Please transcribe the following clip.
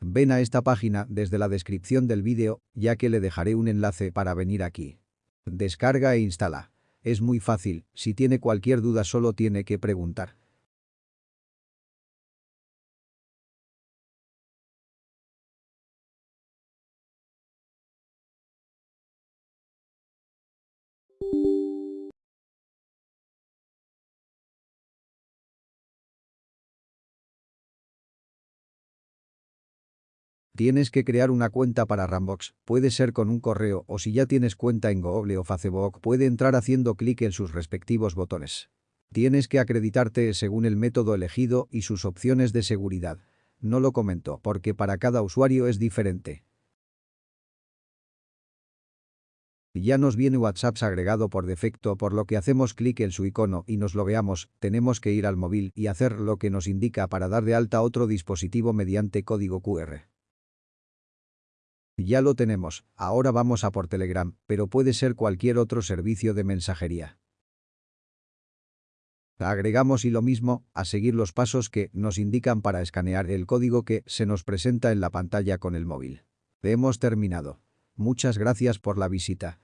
Ven a esta página desde la descripción del vídeo, ya que le dejaré un enlace para venir aquí. Descarga e instala. Es muy fácil, si tiene cualquier duda solo tiene que preguntar. Tienes que crear una cuenta para Rambox, puede ser con un correo o si ya tienes cuenta en Google o Facebook puede entrar haciendo clic en sus respectivos botones. Tienes que acreditarte según el método elegido y sus opciones de seguridad. No lo comento porque para cada usuario es diferente. Ya nos viene WhatsApp agregado por defecto por lo que hacemos clic en su icono y nos logueamos, tenemos que ir al móvil y hacer lo que nos indica para dar de alta otro dispositivo mediante código QR. Ya lo tenemos, ahora vamos a por Telegram, pero puede ser cualquier otro servicio de mensajería. Agregamos y lo mismo, a seguir los pasos que nos indican para escanear el código que se nos presenta en la pantalla con el móvil. Hemos terminado. Muchas gracias por la visita.